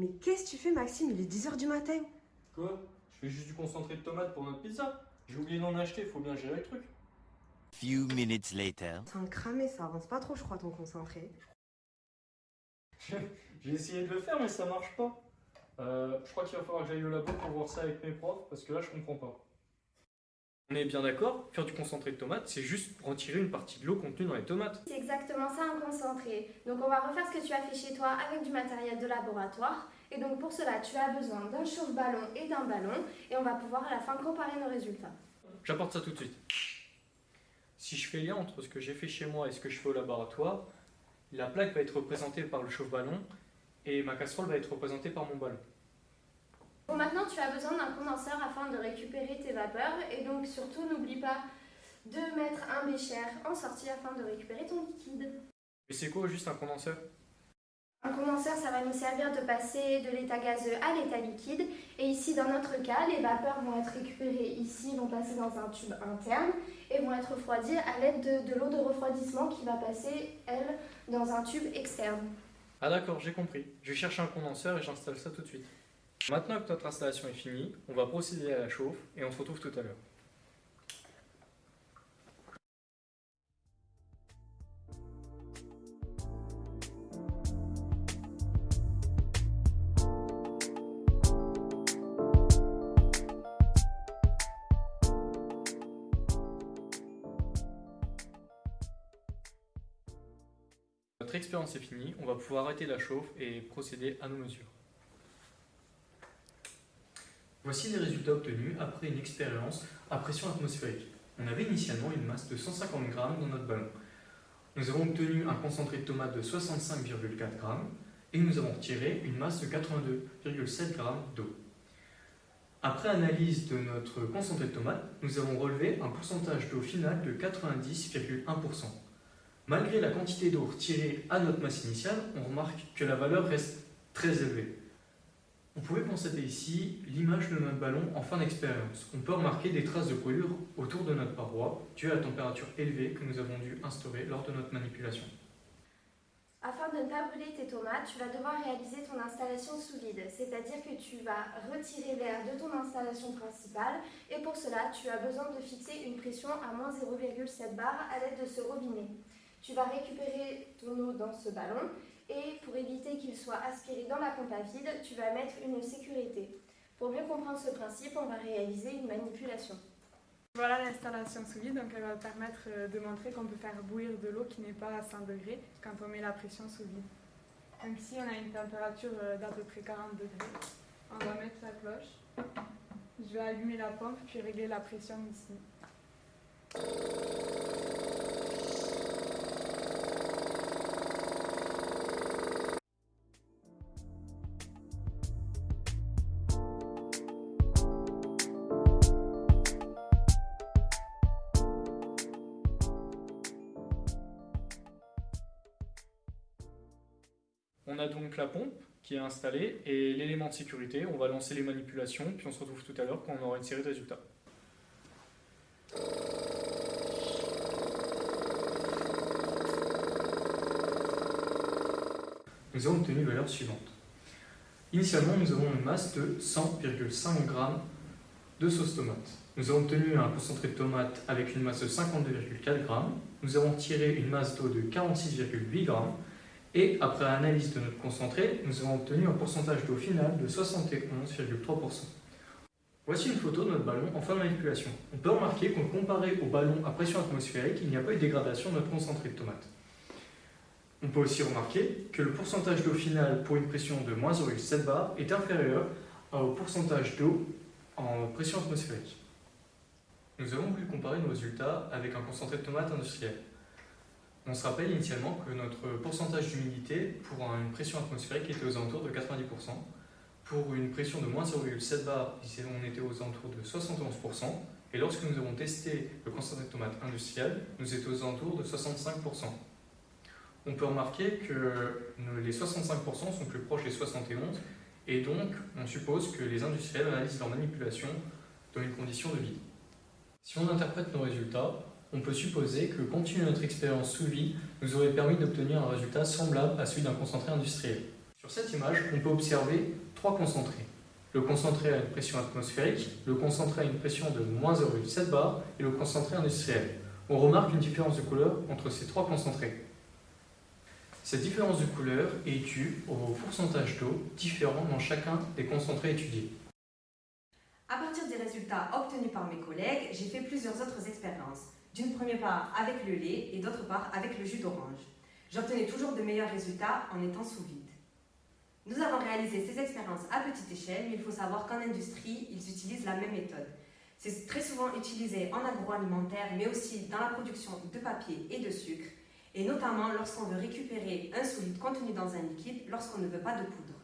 Mais qu'est-ce que tu fais, Maxime? Il est 10h du matin. Quoi? Je fais juste du concentré de tomate pour notre pizza. J'ai oublié d'en acheter, faut bien gérer le truc. Few minutes later. C'est un cramé, ça avance pas trop, je crois, ton concentré. J'ai essayé de le faire, mais ça marche pas. Euh, je crois qu'il va falloir que j'aille au labo pour voir ça avec mes profs, parce que là, je comprends pas. On est bien d'accord, faire du concentré de tomate, c'est juste retirer une partie de l'eau contenue dans les tomates. C'est exactement ça un concentré. Donc on va refaire ce que tu as fait chez toi avec du matériel de laboratoire. Et donc pour cela, tu as besoin d'un chauffe-ballon et d'un ballon. Et on va pouvoir à la fin comparer nos résultats. J'apporte ça tout de suite. Si je fais lien entre ce que j'ai fait chez moi et ce que je fais au laboratoire, la plaque va être représentée par le chauffe-ballon et ma casserole va être représentée par mon ballon. Bon, maintenant tu as besoin d'un condenseur afin de récupérer tes vapeurs. Et donc surtout, n'oublie pas de mettre un bécher en sortie afin de récupérer ton liquide. Et c'est quoi juste un condenseur? Un condenseur, ça va nous servir de passer de l'état gazeux à l'état liquide. Et ici, dans notre cas, les vapeurs vont être récupérées ici, vont passer dans un tube interne et vont être refroidies à l'aide de, de l'eau de refroidissement qui va passer, elle, dans un tube externe. Ah d'accord, j'ai compris. Je vais chercher un condenseur et j'installe ça tout de suite. Maintenant que notre installation est finie, on va procéder à la chauffe et on se retrouve tout à l'heure. Notre expérience est finie, on va pouvoir arrêter la chauffe et procéder à nos mesures. Voici les résultats obtenus après une expérience à pression atmosphérique. On avait initialement une masse de 150 g dans notre ballon. Nous avons obtenu un concentré de tomate de 65,4 g et nous avons retiré une masse de 82,7 g d'eau. Après analyse de notre concentré de tomate, nous avons relevé un pourcentage d'eau final de 90,1%. Malgré la quantité d'eau retirée à notre masse initiale, on remarque que la valeur reste très élevée. Vous pouvez constater ici l'image de notre ballon en fin d'expérience. On peut remarquer des traces de brûlure autour de notre paroi due à la température élevée que nous avons dû instaurer lors de notre manipulation. Afin de ne pas brûler tes tomates, tu vas devoir réaliser ton installation sous vide, c'est-à-dire que tu vas retirer l'air de ton installation principale et pour cela, tu as besoin de fixer une pression à moins 0,7 bar à l'aide de ce robinet. Tu vas récupérer ton eau dans ce ballon et pour éviter qu'il soit aspiré dans la pompe à vide, tu vas mettre une sécurité. Pour mieux comprendre ce principe, on va réaliser une manipulation. Voilà l'installation sous vide, donc elle va permettre euh, de montrer qu'on peut faire bouillir de l'eau qui n'est pas à 100 degrés quand on met la pression sous vide. Donc ici on a une température euh, d'à peu près 40 degrés. On va mettre la cloche. Je vais allumer la pompe puis régler la pression ici. On a donc la pompe qui est installée et l'élément de sécurité. On va lancer les manipulations, puis on se retrouve tout à l'heure quand on aura une série de résultats. Nous avons obtenu les valeurs suivantes. Initialement, nous avons une masse de 100,5 g de sauce tomate. Nous avons obtenu un concentré de tomate avec une masse de 52,4 g. Nous avons tiré une masse d'eau de 46,8 g et après analyse de notre concentré, nous avons obtenu un pourcentage d'eau final de 71,3%. Voici une photo de notre ballon en fin de manipulation. On peut remarquer qu'on comparé au ballon à pression atmosphérique, il n'y a pas eu de dégradation de notre concentré de tomate. On peut aussi remarquer que le pourcentage d'eau final pour une pression de moins 0,7 bar est inférieur au pourcentage d'eau en pression atmosphérique. Nous avons voulu comparer nos résultats avec un concentré de tomate industriel. On se rappelle initialement que notre pourcentage d'humidité pour une pression atmosphérique était aux alentours de 90%. Pour une pression de moins 0,7 bar, on était aux alentours de 71%. Et lorsque nous avons testé le concentré de tomate industriel, nous étions aux alentours de 65%. On peut remarquer que les 65% sont plus proches des 71 et donc on suppose que les industriels analysent leur manipulation dans une condition de vide. Si on interprète nos résultats, on peut supposer que continuer notre expérience sous vide nous aurait permis d'obtenir un résultat semblable à celui d'un concentré industriel. Sur cette image, on peut observer trois concentrés. Le concentré à une pression atmosphérique, le concentré à une pression de moins 0,7 bar et le concentré industriel. On remarque une différence de couleur entre ces trois concentrés. Cette différence de couleur est due au pourcentage d'eau différent dans chacun des concentrés étudiés. À partir des résultats obtenus par mes collègues, j'ai fait plusieurs autres expériences. D'une première part avec le lait et d'autre part avec le jus d'orange. J'obtenais toujours de meilleurs résultats en étant sous vide. Nous avons réalisé ces expériences à petite échelle, mais il faut savoir qu'en industrie, ils utilisent la même méthode. C'est très souvent utilisé en agroalimentaire, mais aussi dans la production de papier et de sucre, et notamment lorsqu'on veut récupérer un solide contenu dans un liquide lorsqu'on ne veut pas de poudre.